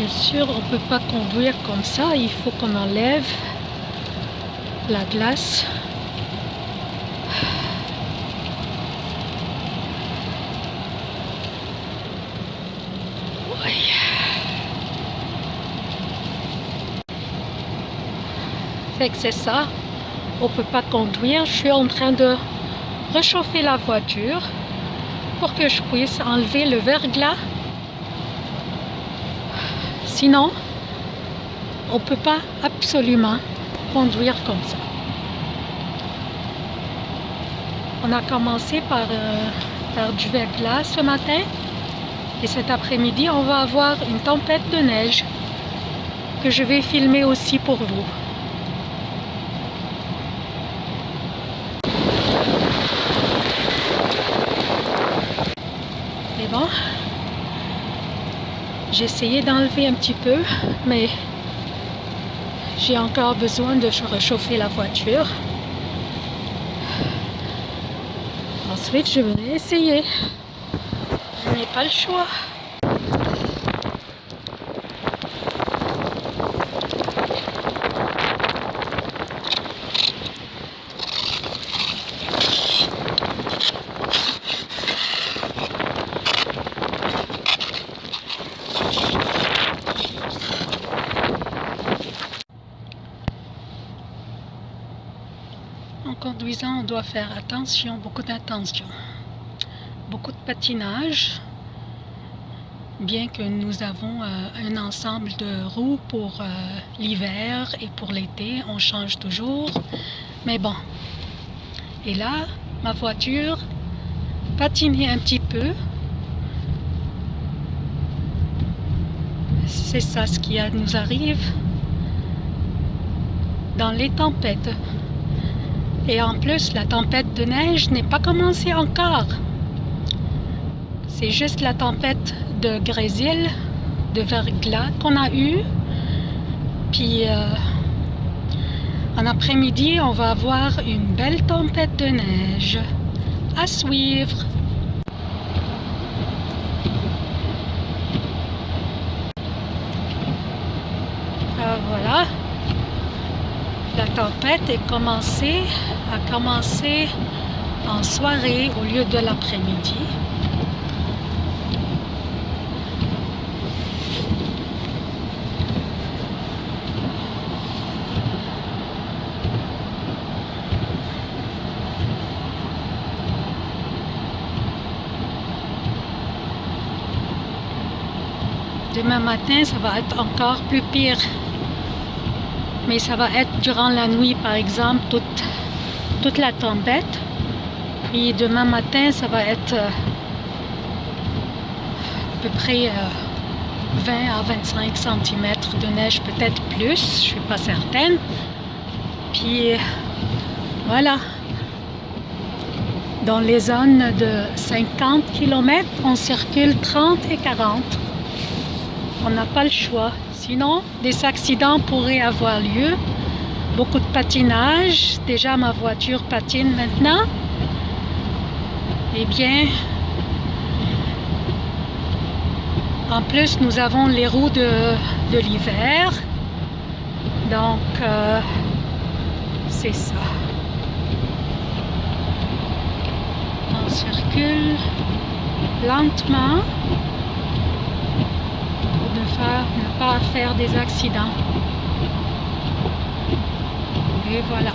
Bien sûr, on ne peut pas conduire comme ça. Il faut qu'on enlève la glace. Oui. Fait que c'est ça. On peut pas conduire. Je suis en train de réchauffer la voiture pour que je puisse enlever le verglas Sinon, on ne peut pas absolument conduire comme ça. On a commencé par euh, faire du verglas ce matin et cet après-midi, on va avoir une tempête de neige que je vais filmer aussi pour vous. Bon, j'ai essayé d'enlever un petit peu, mais j'ai encore besoin de réchauffer la voiture. Ensuite, je vais essayer. Je n'ai pas le choix. En conduisant, on doit faire attention, beaucoup d'attention. Beaucoup de patinage, bien que nous avons euh, un ensemble de roues pour euh, l'hiver et pour l'été, on change toujours. Mais bon. Et là, ma voiture patinait un petit peu. C'est ça ce qui nous arrive dans les tempêtes. Et en plus, la tempête de neige n'est pas commencée encore. C'est juste la tempête de grésil, de verglas qu'on a eu. Puis euh, en après-midi, on va avoir une belle tempête de neige à suivre. Euh, voilà la tempête est commencée, a commencé en soirée au lieu de l'après-midi. Demain matin, ça va être encore plus pire mais ça va être durant la nuit par exemple toute, toute la tempête. Puis demain matin ça va être euh, à peu près 20 euh, à 25 cm de neige peut-être plus je suis pas certaine. Puis voilà. Dans les zones de 50 km on circule 30 et 40 on n'a pas le choix Sinon, des accidents pourraient avoir lieu. Beaucoup de patinage. Déjà, ma voiture patine maintenant. Eh bien, en plus, nous avons les roues de, l'hiver. Donc, euh, c'est ça. On circule lentement ne pas faire des accidents. Et voilà.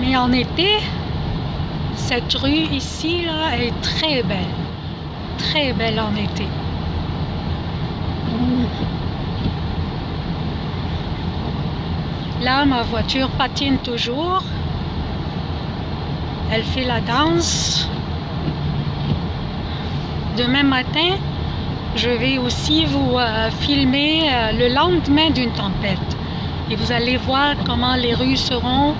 Mais en été, cette rue ici, là, est très belle. Très belle en été. Là, ma voiture patine toujours. Elle fait la danse. Demain matin, je vais aussi vous euh, filmer euh, le lendemain d'une tempête. Et vous allez voir comment les rues seront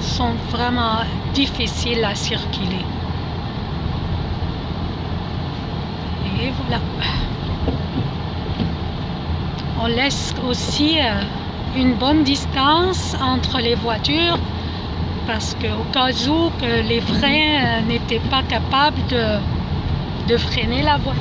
sont vraiment difficiles à circuler. Et voilà. On laisse aussi euh, une bonne distance entre les voitures parce qu'au cas où les freins euh, n'étaient pas capables de, de freiner la voiture